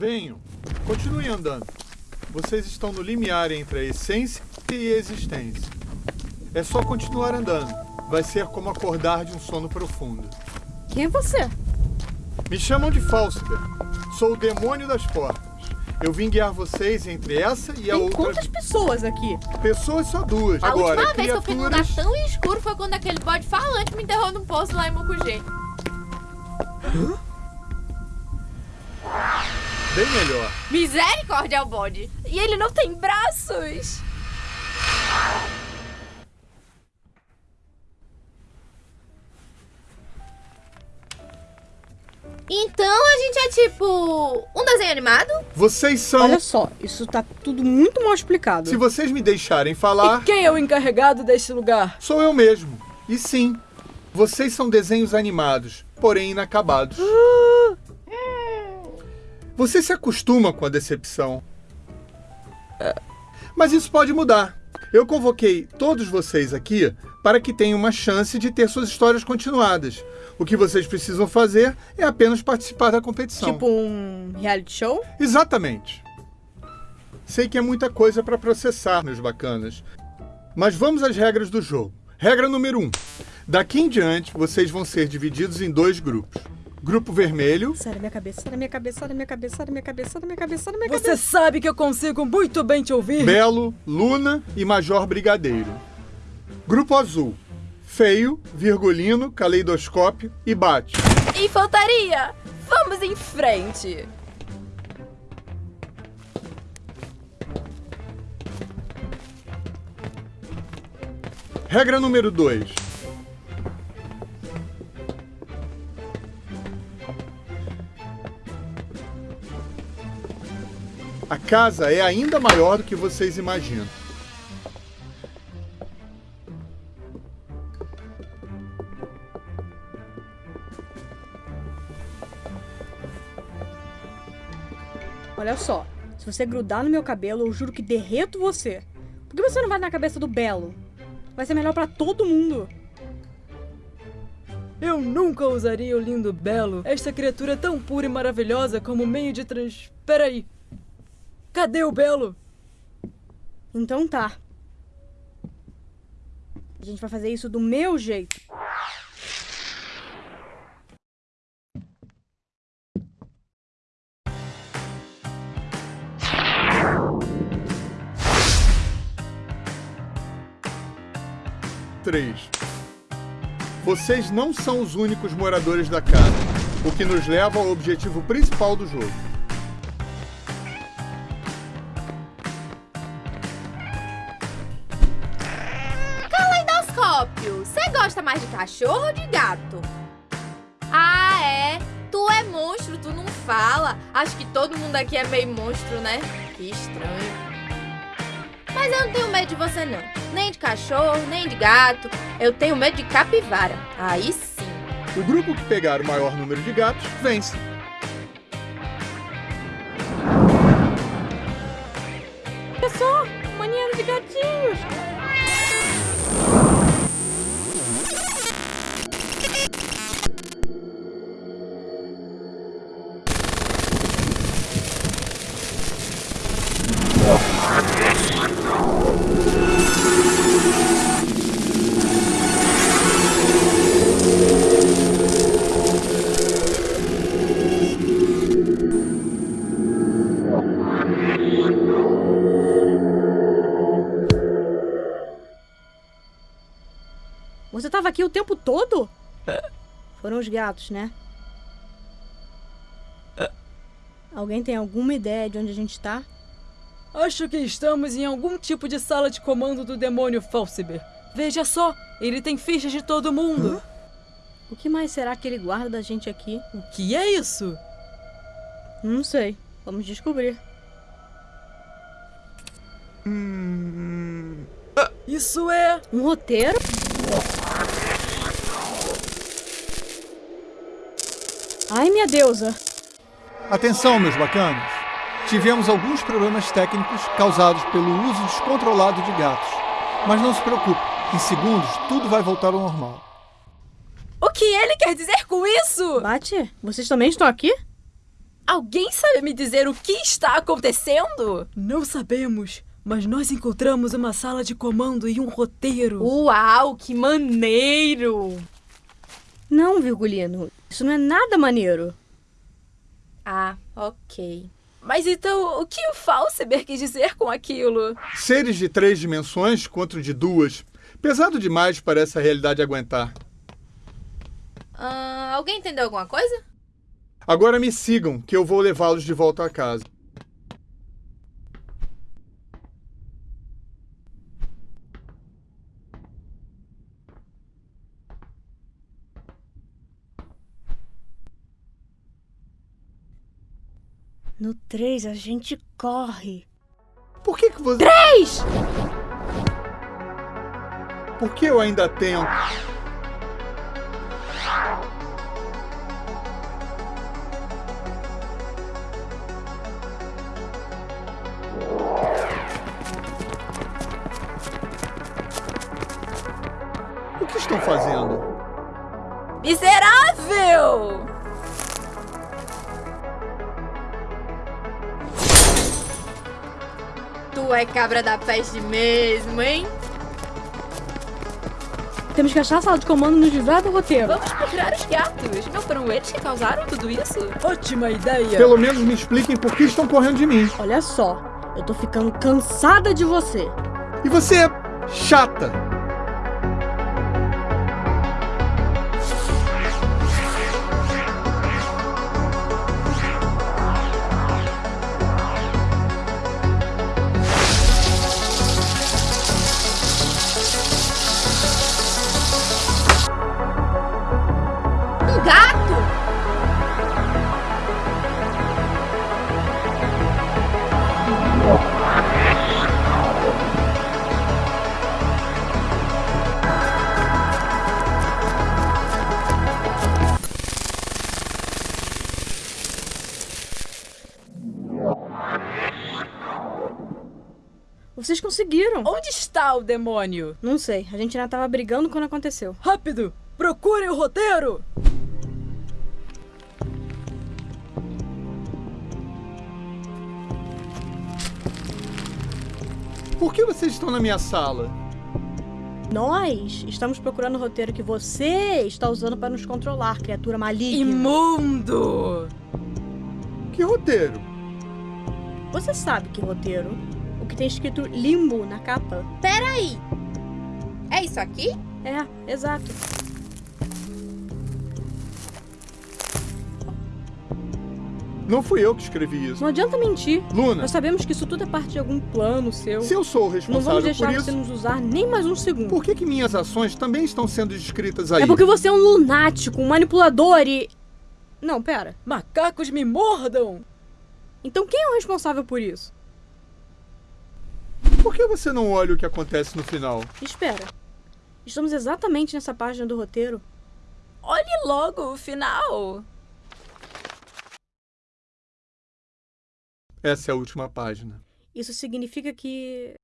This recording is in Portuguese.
Venham. Continuem andando. Vocês estão no limiar entre a essência e a existência. É só continuar andando. Vai ser como acordar de um sono profundo. Quem é você? Me chamam de Falsiber. Sou o demônio das portas. Eu vim guiar vocês entre essa e a Tem outra. quantas pessoas aqui? Pessoas só duas. A Agora, última vez que eu fui num lugar tão escuro foi quando aquele bode falante me enterrou num poço lá em Mokugê. Bem melhor. Misericórdia ao bode. E ele não tem braços! Então a gente é tipo. um desenho animado? Vocês são. Olha só, isso tá tudo muito mal explicado. Se vocês me deixarem falar, Quem é o encarregado desse lugar? sou eu mesmo. E sim, vocês são desenhos animados, porém inacabados. Você se acostuma com a decepção. Mas isso pode mudar. Eu convoquei todos vocês aqui para que tenham uma chance de ter suas histórias continuadas. O que vocês precisam fazer é apenas participar da competição. Tipo um reality show? Exatamente. Sei que é muita coisa para processar, meus bacanas. Mas vamos às regras do jogo. Regra número 1. Um. Daqui em diante, vocês vão ser divididos em dois grupos. Grupo vermelho, Sai da minha cabeça, sai da minha cabeça, sai da minha cabeça, sai da minha cabeça, sai da minha cabeça, sai da minha Você cabeça. sabe que eu consigo muito bem te ouvir. Belo, Luna e Major Brigadeiro. Grupo azul, Feio, Virgulino, Caleidoscópio e Bate. Infantaria! Vamos em frente! Regra número 2. A casa é ainda maior do que vocês imaginam. Olha só, se você grudar no meu cabelo, eu juro que derreto você. Por que você não vai na cabeça do Belo? Vai ser melhor pra todo mundo. Eu nunca usaria o lindo belo, esta criatura tão pura e maravilhosa como meio de trans... Peraí. Cadê o belo? Então tá. A gente vai fazer isso do meu jeito. Três. Vocês não são os únicos moradores da casa, o que nos leva ao objetivo principal do jogo. Você gosta mais de cachorro ou de gato? Ah, é? Tu é monstro, tu não fala. Acho que todo mundo aqui é meio monstro, né? Que estranho. Mas eu não tenho medo de você, não. Nem de cachorro, nem de gato. Eu tenho medo de capivara. Aí sim. O grupo que pegar o maior número de gatos vence. Olha só, de gatinhos. Você tava aqui o tempo todo? Foram os gatos, né? Alguém tem alguma ideia de onde a gente tá? Acho que estamos em algum tipo de sala de comando do demônio Falsiber. Veja só, ele tem fichas de todo mundo. O que mais será que ele guarda da gente aqui? O que é isso? Não sei. Vamos descobrir. Isso é. Um roteiro? Ai, minha deusa. Atenção, meus bacanos! Tivemos alguns problemas técnicos causados pelo uso descontrolado de gatos. Mas não se preocupe, em segundos tudo vai voltar ao normal. O que ele quer dizer com isso? Bate, vocês também estão aqui? Alguém sabe me dizer o que está acontecendo? Não sabemos, mas nós encontramos uma sala de comando e um roteiro. Uau, que maneiro! Não, Virgulino. Isso não é nada maneiro. Ah, ok. Mas então, o que o Falseber quis dizer com aquilo? Seres de três dimensões contra o de duas. Pesado demais para essa realidade aguentar. Ah, alguém entendeu alguma coisa? Agora me sigam, que eu vou levá-los de volta a casa. No 3 a gente corre. Por que que você... Três! Por que eu ainda tento? O que estão fazendo? Miserável! Tu é cabra da peste mesmo, hein? Temos que achar a sala de comando nos livrar do roteiro. Vamos procurar os gatos. Não foram eles que causaram tudo isso? Ótima ideia! Pelo menos me expliquem por que estão correndo de mim. Olha só, eu tô ficando cansada de você. E você é chata. Vocês conseguiram. Onde está o demônio? Não sei, a gente ainda tava brigando quando aconteceu. Rápido! Procurem o roteiro! Por que vocês estão na minha sala? Nós estamos procurando o roteiro que você está usando para nos controlar, criatura maligna. Imundo! Que roteiro? Você sabe que roteiro? Que tem escrito limbo na capa? Peraí. É isso aqui? É, exato. Não fui eu que escrevi isso. Não adianta mentir. Luna, Nós sabemos que isso tudo é parte de algum plano seu. se eu sou o Não vamos responsável deixar por você isso, nos usar nem mais um segundo. por que, que minhas ações também estão sendo descritas aí? É porque você é um lunático, um manipulador e. Não, pera. Macacos me mordam! Então quem é o responsável por isso? Por que você não olha o que acontece no final? Espera. Estamos exatamente nessa página do roteiro. Olhe logo o final. Essa é a última página. Isso significa que.